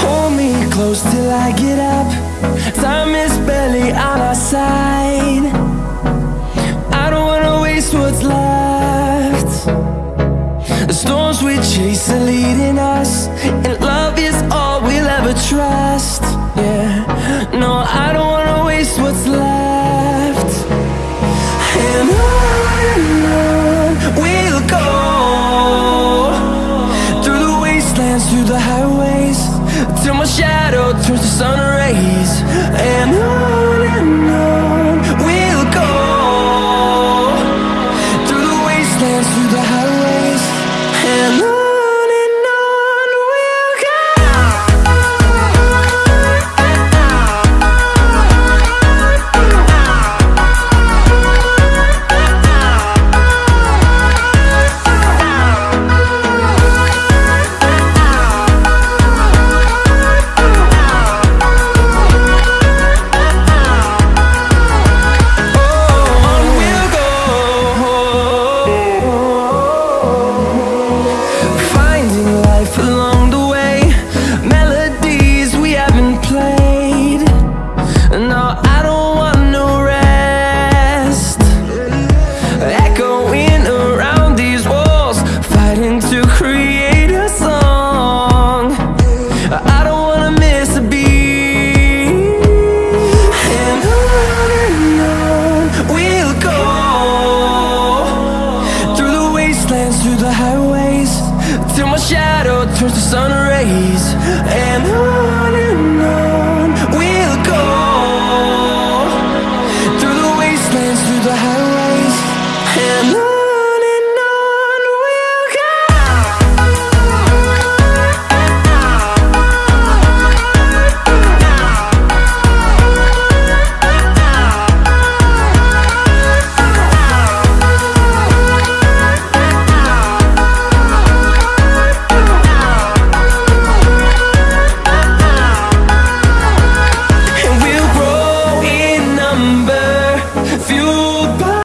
Hold me close till I get up. Time is what's left. The storms we chase are leading us, and love is all we'll ever trust. Yeah, no, I don't wanna waste what's left. And on we'll go through the wastelands, through the highways, till my shadow turns to sun runs through the highways Till my shadow turns to sun rays. And on and on We'll go. Through the wastelands, through the highways.